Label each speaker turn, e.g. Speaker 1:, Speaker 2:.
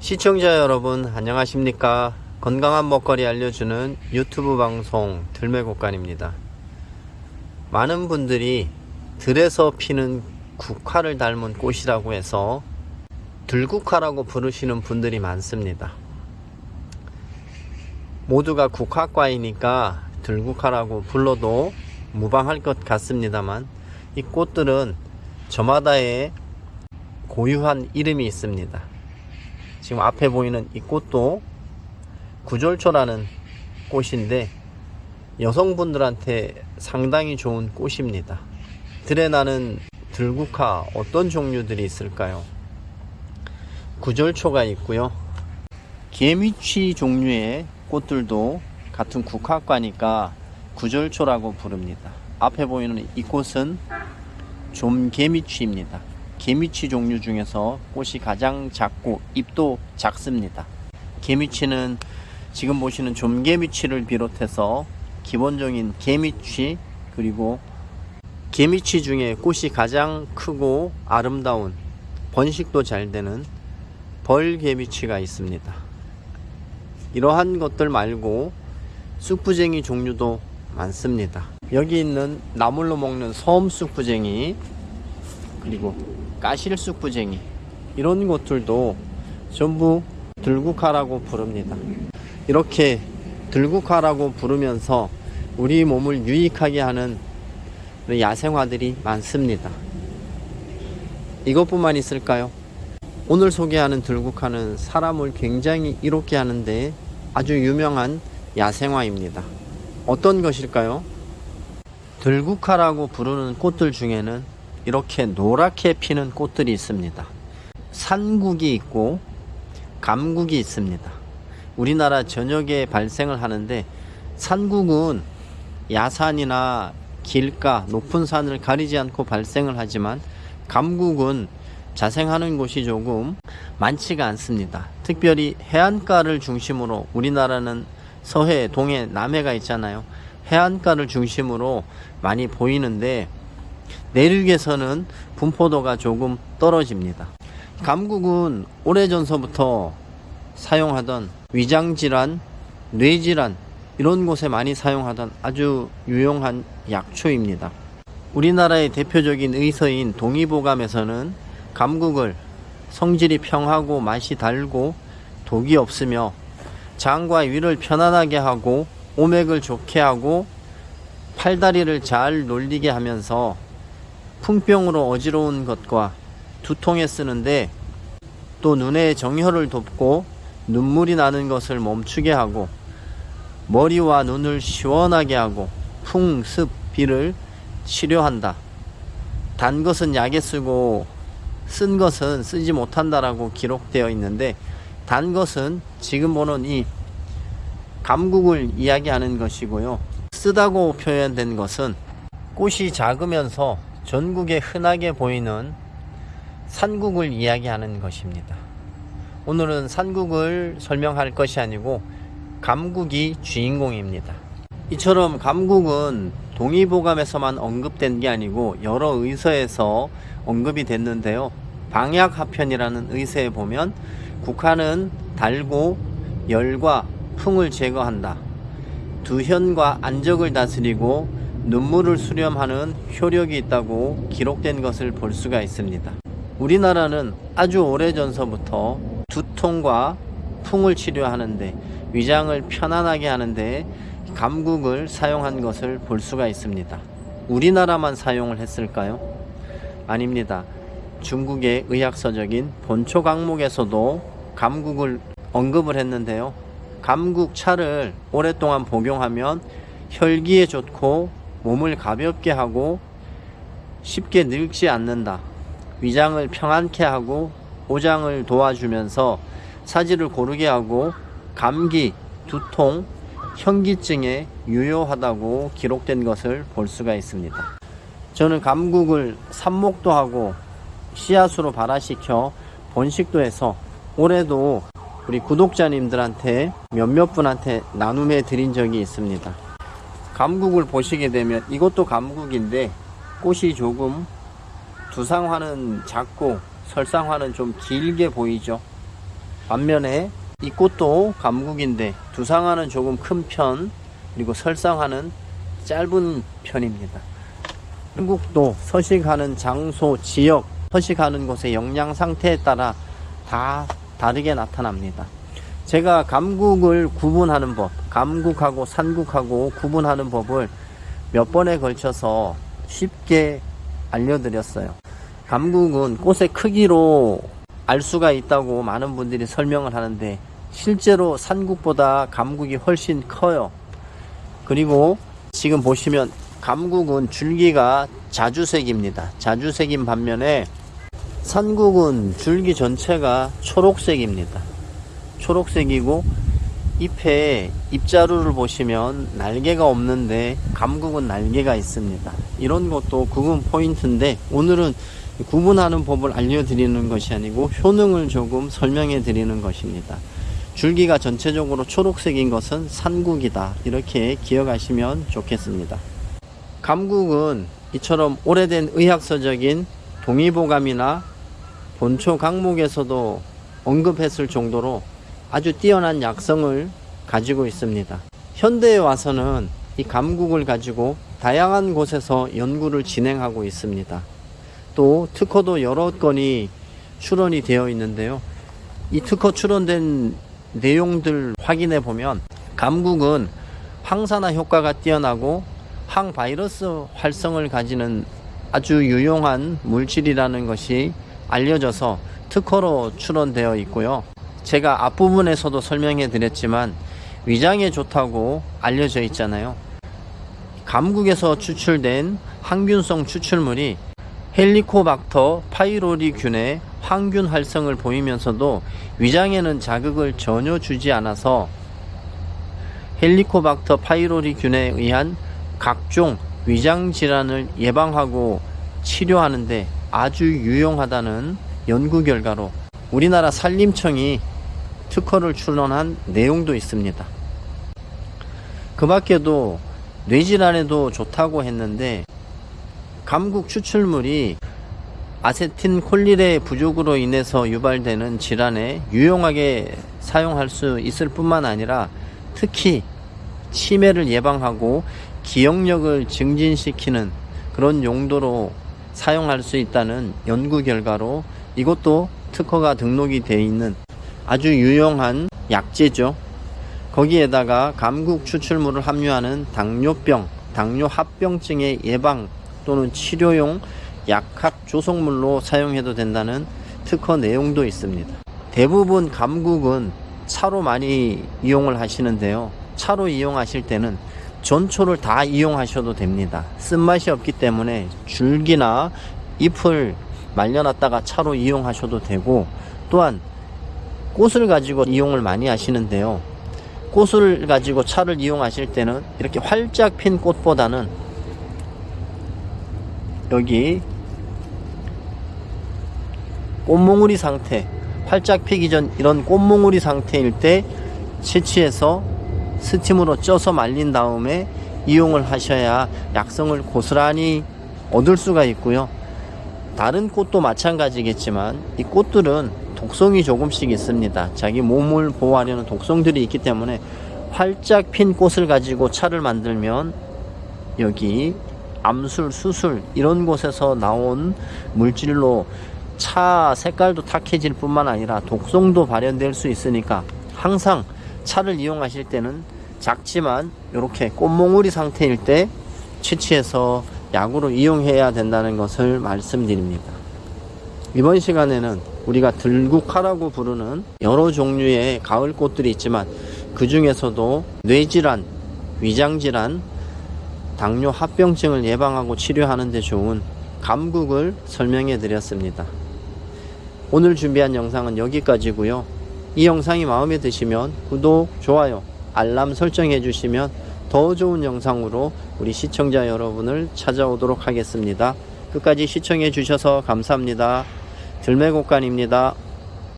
Speaker 1: 시청자 여러분 안녕하십니까? 건강한 먹거리 알려주는 유튜브 방송 들매곡간입니다. 많은 분들이 들에서 피는 국화를 닮은 꽃이라고 해서 들국화라고 부르시는 분들이 많습니다. 모두가 국화과이니까 들국화라고 불러도 무방할 것 같습니다만 이 꽃들은 저마다의 고유한 이름이 있습니다 지금 앞에 보이는 이 꽃도 구절초라는 꽃인데 여성분들한테 상당히 좋은 꽃입니다. 들에 나는 들국화 어떤 종류들이 있을까요? 구절초가 있고요. 개미취 종류의 꽃들도 같은 국화과니까 구절초라고 부릅니다. 앞에 보이는 이 꽃은 좀개미취입니다. 개미취 종류 중에서 꽃이 가장 작고 잎도 작습니다. 개미취는 지금 보시는 좀개미취를 비롯해서 기본적인 개미취 그리고 개미취 중에 꽃이 가장 크고 아름다운 번식도 잘 되는 벌개미취가 있습니다. 이러한 것들 말고 쑥부쟁이 종류도 많습니다. 여기 있는 나물로 먹는 섬 쑥부쟁이 그리고 까실쑥부쟁이 이런 것들도 전부 들국화라고 부릅니다. 이렇게 들국화라고 부르면서 우리 몸을 유익하게 하는 야생화들이 많습니다. 이것뿐만 있을까요? 오늘 소개하는 들국화는 사람을 굉장히 이롭게 하는데 아주 유명한 야생화입니다. 어떤 것일까요? 들국화라고 부르는 꽃들 중에는 이렇게 노랗게 피는 꽃들이 있습니다. 산국이 있고 감국이 있습니다. 우리나라 전역에 발생을 하는데 산국은 야산이나 길가 높은 산을 가리지 않고 발생을 하지만 감국은 자생하는 곳이 조금 많지가 않습니다. 특별히 해안가를 중심으로 우리나라는 서해, 동해, 남해가 있잖아요. 해안가를 중심으로 많이 보이는데 내륙에서는 분포도가 조금 떨어집니다. 감국은 오래전서부터 사용하던 위장질환, 뇌질환 이런 곳에 많이 사용하던 아주 유용한 약초입니다. 우리나라의 대표적인 의서인 동의보감에서는 감국을 성질이 평하고 맛이 달고 독이 없으며 장과 위를 편안하게 하고 오맥을 좋게 하고 팔다리를 잘 놀리게 하면서 풍병으로 어지러운 것과 두통에 쓰는데 또 눈의 정혈을 돕고 눈물이 나는 것을 멈추게 하고 머리와 눈을 시원하게 하고 풍, 습, 비를 치료한다. 단 것은 약에 쓰고 쓴 것은 쓰지 못한다라고 기록되어 있는데 단 것은 지금 보는 이 감국을 이야기하는 것이고요. 쓰다고 표현된 것은 꽃이 작으면서 전국에 흔하게 보이는 산국을 이야기하는 것입니다. 오늘은 산국을 설명할 것이 아니고 감국이 주인공입니다. 이처럼 감국은 동의보감에서만 언급된 게 아니고 여러 의서에서 언급이 됐는데요. 방약하편이라는 의서에 보면 국화는 달고 열과 풍을 제거한다. 두현과 안적을 다스리고 눈물을 수렴하는 효력이 있다고 기록된 것을 볼 수가 있습니다. 우리나라는 아주 오래전서부터 두통과 풍을 치료하는데 위장을 편안하게 하는데 감국을 사용한 것을 볼 수가 있습니다. 우리나라만 사용을 했을까요? 아닙니다. 중국의 의학서적인 본초 강목에서도 감국을 언급을 했는데요. 감국 차를 오랫동안 복용하면 혈기에 좋고 몸을 가볍게 하고 쉽게 늙지 않는다. 위장을 평안케 하고 오장을 도와주면서 사지를 고르게 하고 감기, 두통, 현기증에 유효하다고 기록된 것을 볼 수가 있습니다. 저는 감국을 삽목도 하고 씨앗으로 발화시켜 번식도 해서 올해도 우리 구독자님들한테 몇몇 분한테 나눔해 드린 적이 있습니다. 감국을 보시게 되면 이것도 감국인데 꽃이 조금 두상화는 작고 설상화는 좀 길게 보이죠 반면에 이 꽃도 감국인데 두상화는 조금 큰 편, 그리고 설상화는 짧은 편입니다. 한국도 서식하는 장소, 지역, 서식하는 곳의 영양 상태에 따라 다 다르게 나타납니다. 제가 감국을 구분하는 법, 감국하고 산국하고 구분하는 법을 몇 번에 걸쳐서 쉽게 알려드렸어요. 감국은 꽃의 크기로 알 수가 있다고 많은 분들이 설명을 하는데 실제로 산국보다 감국이 훨씬 커요. 그리고 지금 보시면 감국은 줄기가 자주색입니다. 자주색인 반면에 산국은 줄기 전체가 초록색입니다. 초록색이고 잎에 잎자루를 보시면 날개가 없는데 감국은 날개가 있습니다. 이런 것도 구분 포인트인데 오늘은 구분하는 법을 알려드리는 것이 아니고 효능을 조금 설명해 드리는 것입니다. 줄기가 전체적으로 초록색인 것은 산국이다. 이렇게 기억하시면 좋겠습니다. 감국은 이처럼 오래된 의학서적인 동의보감이나 본초 강목에서도 언급했을 정도로 아주 뛰어난 약성을 가지고 있습니다. 현대에 와서는 이 감국을 가지고 다양한 곳에서 연구를 진행하고 있습니다. 또 특허도 여러 건이 출원이 되어 있는데요. 이 특허 출원된 내용들 확인해 보면 감국은 항산화 효과가 뛰어나고 항바이러스 활성을 가지는 아주 유용한 물질이라는 것이 알려져서 특허로 출원되어 있고요. 제가 앞부분에서도 설명해 드렸지만 위장에 좋다고 알려져 있잖아요. 감국에서 추출된 항균성 추출물이 헬리코박터 파이로리균의 항균 활성을 보이면서도 위장에는 자극을 전혀 주지 않아서 헬리코박터 파이로리균에 의한 각종 위장 질환을 예방하고 치료하는데 아주 유용하다는 연구 결과로 우리나라 산림청이 특허를 출원한 내용도 있습니다. 그 밖에도 뇌질환에도 좋다고 했는데 감국 추출물이 아세틴 콜릴의 부족으로 인해서 유발되는 질환에 유용하게 사용할 수 있을 뿐만 아니라 특히 치매를 예방하고 기억력을 증진시키는 그런 용도로 사용할 수 있다는 연구 결과로 이것도 특허가 등록이 되어 있는 아주 유용한 약재죠. 거기에다가 감국 추출물을 함유하는 당뇨병, 당뇨합병증의 예방 또는 치료용 약학 조성물로 사용해도 된다는 특허 내용도 있습니다. 대부분 감국은 차로 많이 이용을 하시는데요. 차로 이용하실 때는 전초를 다 이용하셔도 됩니다. 쓴맛이 없기 때문에 줄기나 잎을 말려놨다가 차로 이용하셔도 되고 또한 꽃을 가지고 이용을 많이 하시는데요. 꽃을 가지고 차를 이용하실 때는 이렇게 활짝 핀 꽃보다는 여기 꽃몽우리 상태 활짝 피기 전 이런 꽃몽우리 상태일 때 채취해서 스팀으로 쪄서 말린 다음에 이용을 하셔야 약성을 고스란히 얻을 수가 있고요. 다른 꽃도 마찬가지겠지만 이 꽃들은 독성이 조금씩 있습니다. 자기 몸을 보호하려는 독성들이 있기 때문에 활짝 핀 꽃을 가지고 차를 만들면 여기 암술, 수술 이런 곳에서 나온 물질로 차 색깔도 탁해질 뿐만 아니라 독성도 발현될 수 있으니까 항상 차를 이용하실 때는 작지만 이렇게 꽃몽우리 상태일 때 채취해서 약으로 이용해야 된다는 것을 말씀드립니다. 이번 시간에는 우리가 들국화라고 부르는 여러 종류의 가을 꽃들이 있지만 그 중에서도 뇌질환, 위장질환, 당뇨 합병증을 예방하고 치료하는 데 좋은 감국을 설명해 드렸습니다. 오늘 준비한 영상은 여기까지고요. 이 영상이 마음에 드시면 구독, 좋아요, 알람 설정해 주시면 더 좋은 영상으로 우리 시청자 여러분을 찾아오도록 하겠습니다. 끝까지 시청해 주셔서 감사합니다. 들매곡간입니다.